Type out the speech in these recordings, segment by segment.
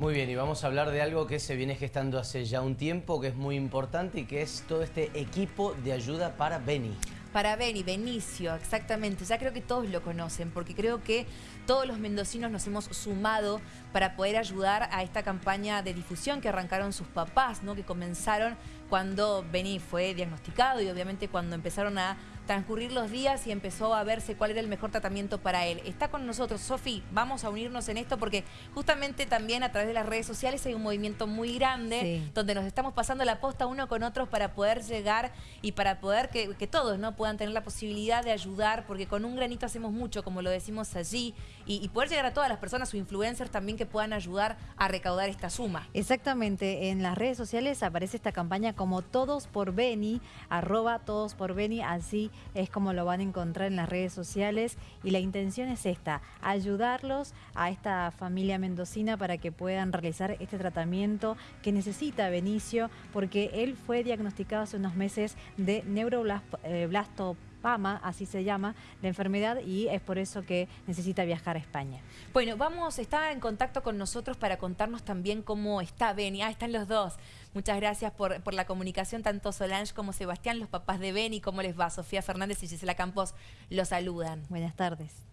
Muy bien, y vamos a hablar de algo que se viene gestando hace ya un tiempo, que es muy importante y que es todo este equipo de ayuda para Beni. Para Beni, Benicio, exactamente. Ya creo que todos lo conocen, porque creo que todos los mendocinos nos hemos sumado para poder ayudar a esta campaña de difusión que arrancaron sus papás, ¿no? que comenzaron cuando Beni fue diagnosticado y obviamente cuando empezaron a transcurrir los días y empezó a verse cuál era el mejor tratamiento para él. Está con nosotros, Sofi, vamos a unirnos en esto porque justamente también a través de las redes sociales hay un movimiento muy grande donde nos estamos pasando la posta uno con otros para poder llegar y para poder que, todos no puedan tener la posibilidad de ayudar porque con un granito hacemos mucho, como lo decimos allí, y, poder llegar a todas las personas o influencers también que puedan ayudar a recaudar esta suma. Exactamente, en las redes sociales aparece esta campaña como Todos por Beni, arroba Todos por Beni, así es como lo van a encontrar en las redes sociales. Y la intención es esta, ayudarlos a esta familia mendocina para que puedan realizar este tratamiento que necesita Benicio porque él fue diagnosticado hace unos meses de neuroblastopatía PAMA, así se llama, la enfermedad y es por eso que necesita viajar a España. Bueno, vamos, está en contacto con nosotros para contarnos también cómo está Beni. Ah, están los dos. Muchas gracias por, por la comunicación, tanto Solange como Sebastián, los papás de Beni. ¿Cómo les va? Sofía Fernández y Gisela Campos los saludan. Buenas tardes.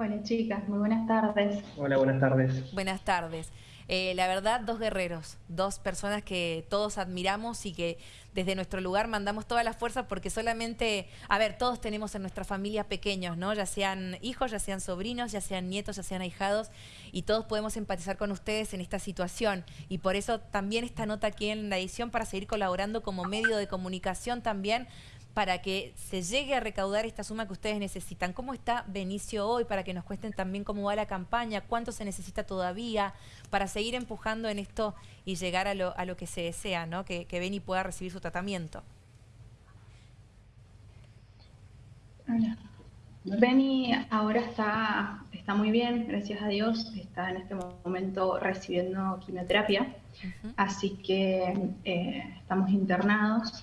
Hola chicas, muy buenas tardes. Hola, buenas tardes. Buenas tardes. Eh, la verdad, dos guerreros, dos personas que todos admiramos y que desde nuestro lugar mandamos toda la fuerza porque solamente, a ver, todos tenemos en nuestra familia pequeños, ¿no? Ya sean hijos, ya sean sobrinos, ya sean nietos, ya sean ahijados y todos podemos empatizar con ustedes en esta situación y por eso también esta nota aquí en la edición para seguir colaborando como medio de comunicación también para que se llegue a recaudar esta suma que ustedes necesitan. ¿Cómo está Benicio hoy? Para que nos cuesten también cómo va la campaña, cuánto se necesita todavía para seguir empujando en esto y llegar a lo, a lo que se desea, ¿no? que, que Beni pueda recibir su tratamiento. Beni ahora está, está muy bien, gracias a Dios, está en este momento recibiendo quimioterapia, así que eh, estamos internados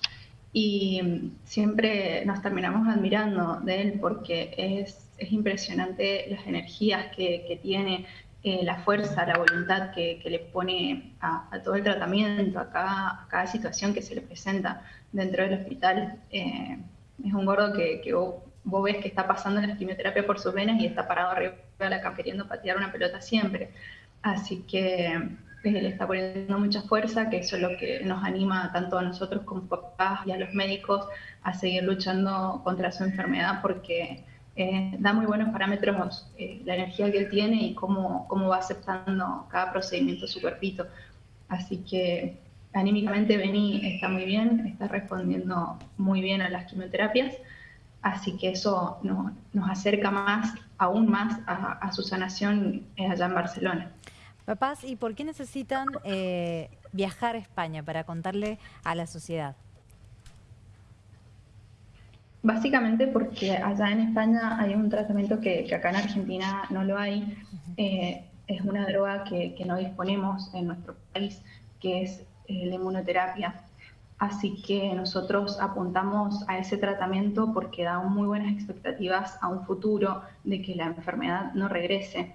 y siempre nos terminamos admirando de él porque es, es impresionante las energías que, que tiene, eh, la fuerza, la voluntad que, que le pone a, todo el tratamiento, a cada, cada, situación que se le presenta dentro del hospital. Eh, es un gordo que, que vos, ves que está pasando la quimioterapia por sus venas y está parado arriba de la cama queriendo patear una pelota siempre. Así que le está poniendo mucha fuerza, que eso es lo que nos anima tanto a nosotros como papás y a los médicos a seguir luchando contra su enfermedad porque eh, da muy buenos parámetros eh, la energía que él tiene y cómo, cómo va aceptando cada procedimiento su cuerpito. Así que anímicamente Beni está muy bien, está respondiendo muy bien a las quimioterapias, así que eso nos acerca más, aún más a, a su sanación allá en Barcelona. Papás, ¿y por qué necesitan eh, viajar a España para contarle a la sociedad? Básicamente porque allá en España hay un tratamiento que, acá en Argentina no lo hay. Eh, es una droga que, no disponemos en nuestro país, que es eh, la inmunoterapia. Así que nosotros apuntamos a ese tratamiento porque da muy buenas expectativas a un futuro de que la enfermedad no regrese.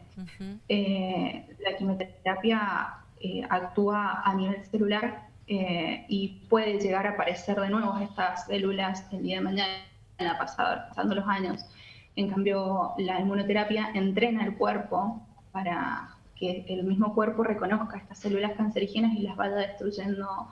Eh, la quimioterapia eh, actúa a nivel celular eh, y puede llegar a aparecer de nuevo estas células el día de mañana, pasando los años. En cambio, la inmunoterapia entrena el cuerpo para que el mismo cuerpo reconozca estas células cancerígenas y las vaya destruyendo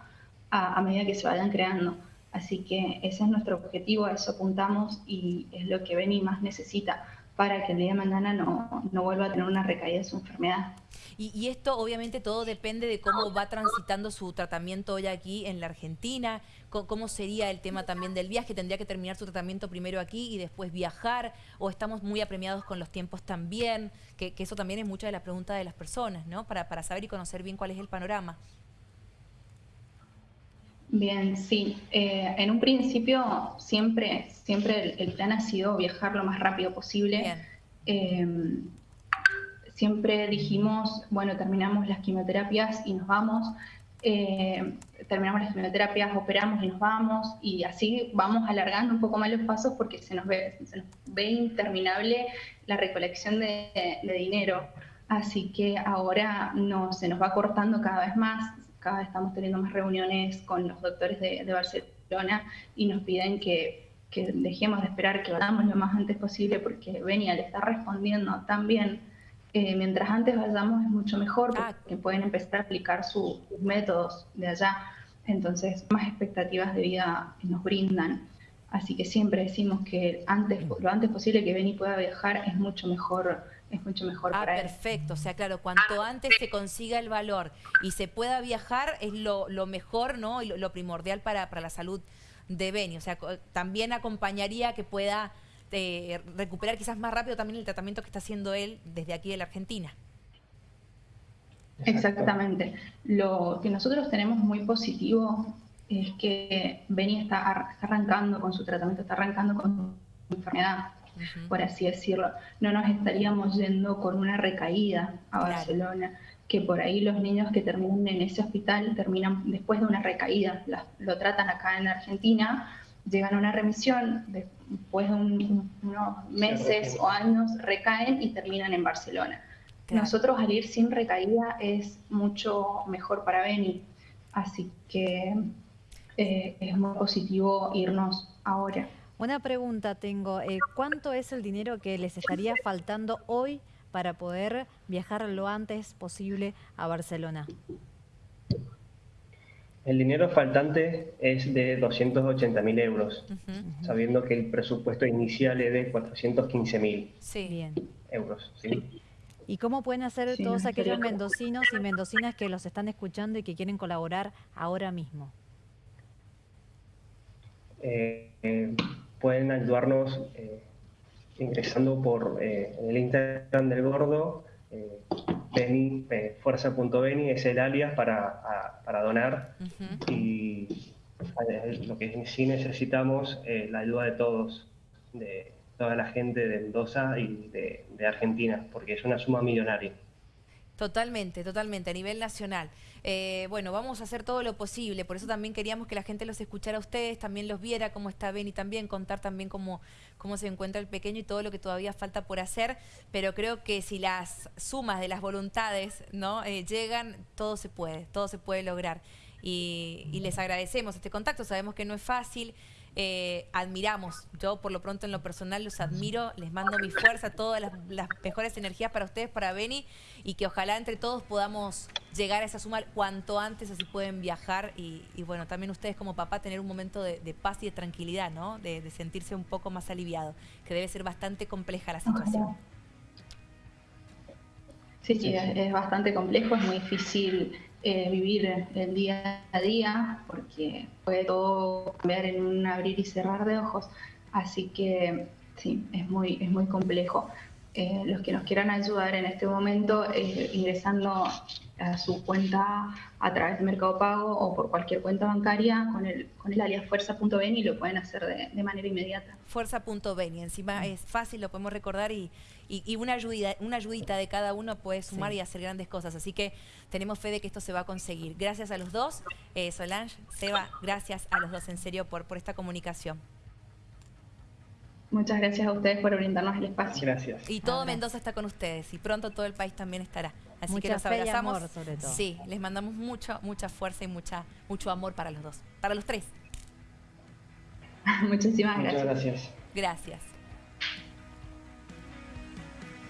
a, medida que se vayan creando. Así que ese es nuestro objetivo, a eso apuntamos y es lo que Beni más necesita para que el día de mañana no, no vuelva a tener una recaída de su enfermedad. Y, esto obviamente todo depende de cómo va transitando su tratamiento hoy aquí en la Argentina, cómo sería el tema también del viaje, tendría que terminar su tratamiento primero aquí y después viajar, o estamos muy apremiados con los tiempos también, que, eso también es mucha de la pregunta de las personas, ¿no? Para, para saber y conocer bien cuál es el panorama. Bien, sí. Eh, en un principio siempre, siempre el, plan ha sido viajar lo más rápido posible. Em, siempre dijimos, bueno, terminamos las quimioterapias y nos vamos. Eh, terminamos las quimioterapias, operamos y nos vamos. Y así vamos alargando un poco más los pasos porque se nos ve, se nos ve interminable la recolección de, de dinero. Así que ahora no, se nos va cortando cada vez más, cada vez estamos teniendo más reuniones con los doctores de, Barcelona y nos piden que, dejemos de esperar, que vayamos lo más antes posible porque Benia le está respondiendo tan bien. Eh, mientras antes vayamos es mucho mejor ah. porque pueden empezar a aplicar sus métodos de allá. Entonces, más expectativas de vida nos brindan. Así que siempre decimos que antes, lo antes posible que Beni pueda viajar es mucho mejor es mucho mejor ah, para perfecto. O sea, claro, cuanto antes se consiga el valor y se pueda viajar es lo, mejor, ¿no? Y lo, primordial para, la salud de Beni. O sea, también acompañaría que pueda eh, recuperar quizás más rápido también el tratamiento que está haciendo él desde aquí de la Argentina. Exactamente. Lo que nosotros tenemos muy positivo es que Beni está, arrancando con su tratamiento, está arrancando con su enfermedad, por así decirlo. No nos estaríamos yendo con una recaída a Barcelona, que por ahí los niños que terminan en ese hospital terminan después de una recaída, lo tratan acá en Argentina, llegan a una remisión, después de unos meses o años recaen y terminan en Barcelona. Nosotros al ir sin recaída es mucho mejor para Beni, así que eh, es muy positivo irnos ahora. Una pregunta tengo, eh, ¿cuánto es el dinero que les estaría faltando hoy para poder viajar lo antes posible a Barcelona? El dinero faltante es de 280 mil euros, sabiendo que el presupuesto inicial es de 415 mil euros. ¿Y cómo pueden hacer todos aquellos mendocinos y mendocinas que los están escuchando y que quieren colaborar ahora mismo? Eh, pueden ayudarnos eh, ingresando por eh, el Instagram del Gordo, Beni, fuerza.beni es el alias para, para donar y lo que sí necesitamos es la ayuda de todos, de toda la gente de Mendoza y de Argentina, porque es una suma millonaria. Totalmente, totalmente, a nivel nacional. Eh, bueno, vamos a hacer todo lo posible, por eso también queríamos que la gente los escuchara a ustedes, también los viera cómo está Beni también, contar también cómo, cómo se encuentra el pequeño y todo lo que todavía falta por hacer, pero creo que si las sumas de las voluntades no eh, llegan, todo se puede, todo se puede lograr. Y, y les agradecemos este contacto, sabemos que no es fácil. Eh, admiramos. Yo por lo pronto en lo personal los admiro, les mando mi fuerza, todas las, mejores energías para ustedes, para Beni, y que ojalá entre todos podamos llegar a esa suma cuanto antes, así pueden viajar y, bueno, también ustedes como papá tener un momento de, paz y de tranquilidad, ¿no? De, de, sentirse un poco más aliviado, que debe ser bastante compleja la situación. Sí, sí, es bastante complejo, es muy difícil eh, vivir el día a día, porque puede todo cambiar en un abrir y cerrar de ojos. Así que sí, es muy, es muy complejo. Eh, los que nos quieran ayudar en este momento, eh, ingresando a su cuenta a través de Mercado Pago o por cualquier cuenta bancaria con el, con el alias fuerza.beni lo pueden hacer de, manera inmediata. Fuerza.beni, encima es fácil, lo podemos recordar y, y, una, ayudita, una ayudita de cada uno puede sumar y hacer grandes cosas. Así que tenemos fe de que esto se va a conseguir. Gracias a los dos, eh, Solange, Seba, gracias a los dos en serio por, por esta comunicación. Muchas gracias a ustedes por brindarnos el espacio. Gracias. Y todo Mendoza está con ustedes y pronto todo el país también estará. Así que los abrazamos. amor, sobre todo. Sí, les mandamos mucho, mucha fuerza y mucha, mucho amor para los dos, para los tres. Muchísimas gracias. Muchas gracias. Gracias.